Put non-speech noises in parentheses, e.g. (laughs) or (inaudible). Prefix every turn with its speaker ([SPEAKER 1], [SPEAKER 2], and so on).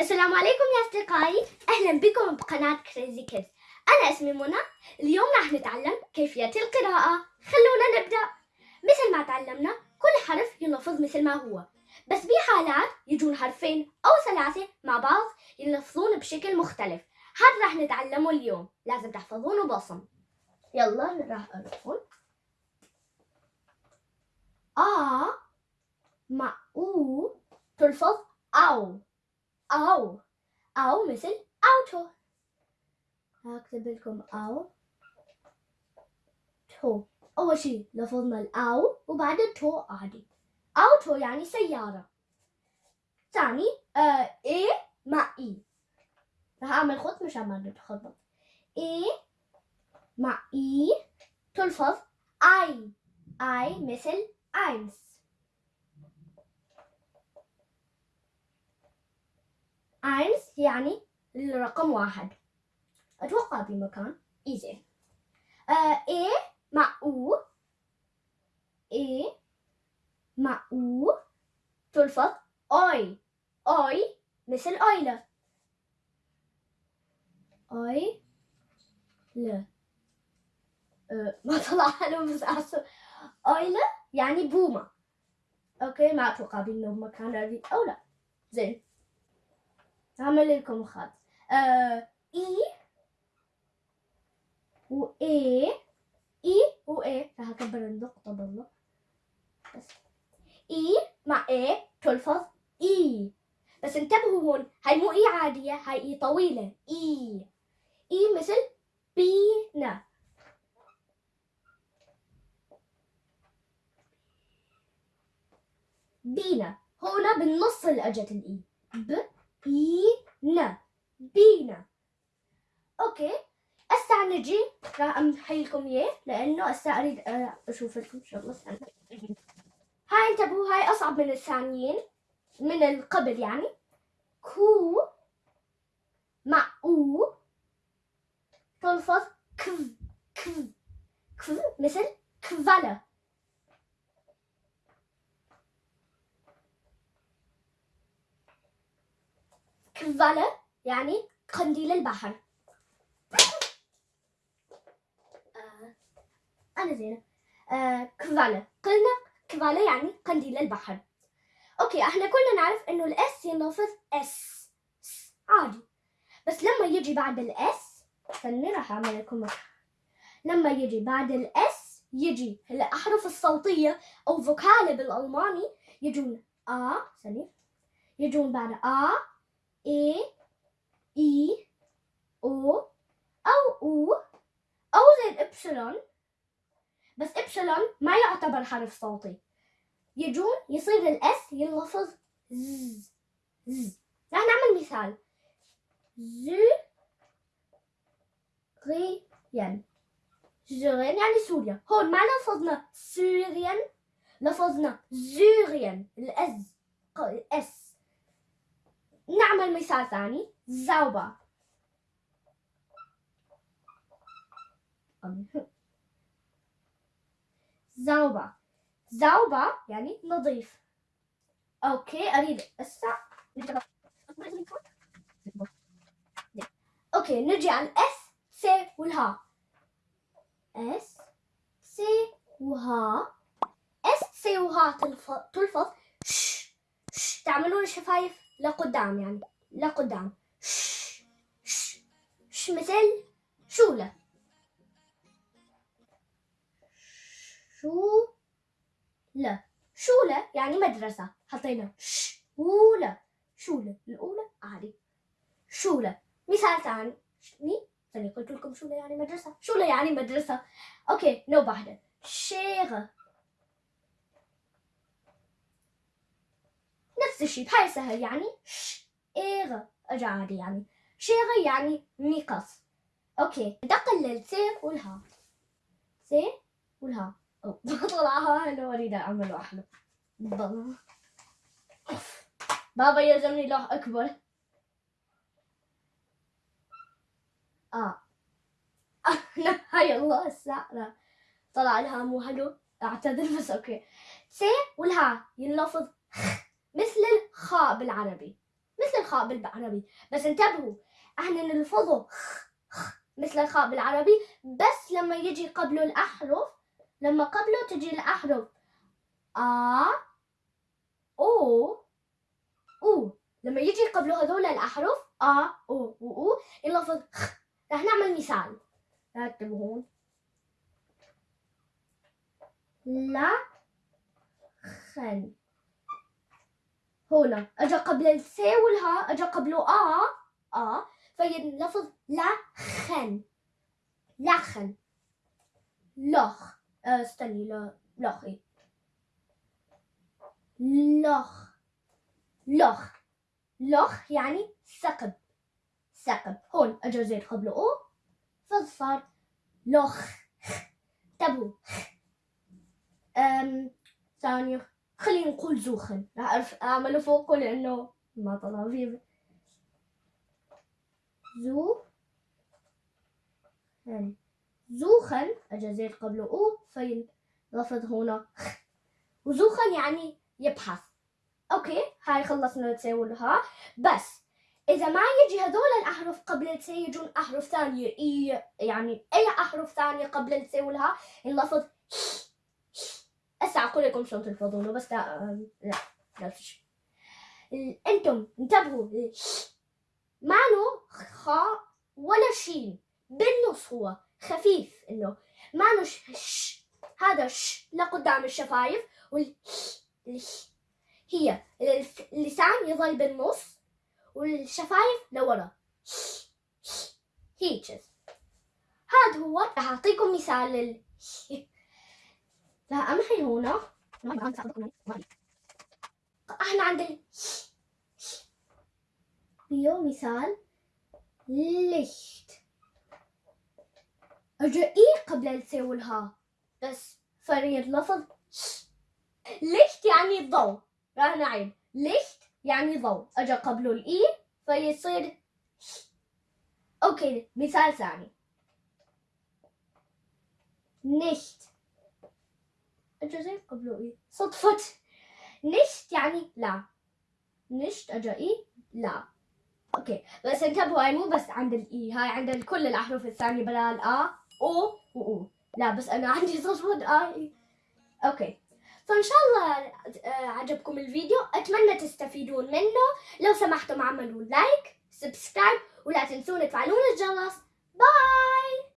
[SPEAKER 1] السلام عليكم يا أصدقائي. أهلا بكم بقناة كريزي كيدز أنا اسمي منى. اليوم راح نتعلم كيفية القراءة. خلونا نبدأ. مثل ما تعلمنا كل حرف ينلفظ مثل ما هو. بس بحالات يجون حرفين أو ثلاثة مع بعض ينلفظون بشكل مختلف. هذا راح نتعلمه اليوم. لازم تحفظونه بصم يلا راح أقول آ مع أو تلفظ أو. أو أو مثل Auto. هكتب لكم Au. to. أول شي لفظنا الأو وبعدين to عادي. Auto يعني سيارة. ثاني آه إيه مع إي. راح أعمل خط مشان ما نتخبط إيه مع إي تلفظ أي أي مثل eins eins يعني الرقم واحد. أتوقع بمكان إيزي آه إيه مع أو إيه مع أو تلفظ أوي أوي مثل Eule أوي لا أه (laughs) ما طلع له بس أحسن Eule يعني بومة. okay ما أتوقع بأنه بمكان أو لا. زين. هعمل لكم خط. آه اي و اي اي و اي راح اكبر النقطة بالله بس. اي مع اي تلفظ اي بس انتبهوا هون هاي مو اي عادية هاي اي طويلة. اي اي مثل Biene. Biene. هنا بالنص اللي أجت الاي ب Biene. Biene. okay. هسه نجي راح أمحي لكم إياه لأنه هسه أريد أشوف لكم استنى هاي انتبهوا هاي أصعب من الثانيين من القبل يعني. كو مع أو. تلفظ كف كف كف مثل كفالة. كفالة يعني قنديل البحر. آه أنا زينة. آه Qualle قلنا Qualle يعني قنديل البحر. okay إحنا كلنا نعرف إنه ال S ينلفظ S عادي. بس لما يجي بعد ال S استني راح أعمل لكم لما يجي بعد ال S يجي الأحرف الصوتية أو Vokale بالألماني يجون آ ثانية يجون بعد آ إي إي أو أو أو أو زي الإبسلون بس إبسلون ما يعتبر حرف صوتي. يجون يصير الإس ينلفظ ز ز. راح نعمل مثال. ز غيان زوريان يعني سوريا. هون ما لفظنا سوريان لفظنا زوريان الأز ال S. نعمل مثال ثاني. sauber sauber sauber يعني نظيف. okay أريد هسه okay نجي على الأس سي والها. أس سي و H. S C و H تلفظ. ش ش تعملون الشفايف لقدام يعني لقدام ش ش ش مثل Schule. Schu le Schule يعني مدرسة. حطينا Schule. Schule. الأولى عادي. Schule. مثال ثاني. ثاني قلت لكم شولة يعني مدرسة. شولة يعني مدرسة. أوكي نو بعد شيغة نفس الشيء بهاي سهل يعني اجا عادي يعني. شيغ يعني ميقص أوكي. دقل سي والها سي والها (laughs) طلعها أنا أريد أعمل أحلى بابا. يلزمني لوح أكبر. آه. (laughs) هاي الله الساعة طلع لها مو حلو. أعتذر بس أوكي. سي والها ينلفظ مثل الخاء بالعربي. مثل الخاء بالعربي. بس انتبهوا إحنا نلفظه مثل الخاء بالعربي. بس لما يجي قبله الأحرف لما قبله تجي الأحرف. آ أو أو. لما يجي قبله هذول الأحرف آ أو وأو يلفظ راح نعمل مثال. رتبوا هون لا خن. هنا اجى قبل السي والها اجى قبله آ آ فينلفظ لخن لخن لخ آه، استني لا لخي لخ لخ لخ يعني ثقب ثقب. هون اجى زيد قبله أو فصار لخ انتبهوا أم ثانية. خلينا نقول زوخن. راح أعرف أعمله فوقه لأنه ما طلع فيه. زو يعني زوخن أجا زيد قبله. أو فين؟ لفظ هنا. وزوخن يعني يبحث. أوكي هاي خلصنا تساولها بس إذا ما يجي هذول الأحرف قبل التي يجون أحرف ثانية. إي يعني أي أحرف ثانية قبل التساولها اللفظ هسه أقول لكم شلون تلفظونه بس لا لا لا فيش. أنتم انتبهوا له خاء ولا شين بالنص هو خفيف إنه. له ش هذا ش لقدام الشفايف وال هي اللسان يظل بالنص والشفايف لورا. هيك هذا هو راح أعطيكم مثال لل لا أمحي هنا. إحنا عند بيو مثال Licht اجا I قبل ال C وال H بس فينلفظ Licht يعني ضوء؟ راح نعيد Licht يعني ضوء؟ اجا قبله ال I فيصير okay مثال ثاني. nicht الجزائر قبله إيه صدفة نشت يعني لا. نشت أجا إيه لا. أوكي. بس انتبهوا هاي مو بس عند الإي هاي عند كل الأحرف الثانية بدل آ أو وأو لا بس أنا عندي صدفة آ إي أوكي. فإن شاء الله آه، عجبكم الفيديو. أتمنى تستفيدون منه. لو سمحتم اعملوا لايك سبسكرايب ولا تنسون تفعلون الجرس. باي